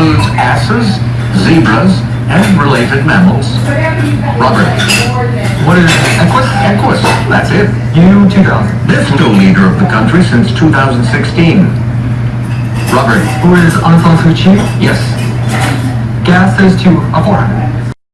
includes asses, zebras, and related mammals. Robert, What is Equus? Equus, that's it. You two thousand. This new leader of the country since 2016. Robert, Who is Aung San Suu Kyi? yes. Gas says to a 400.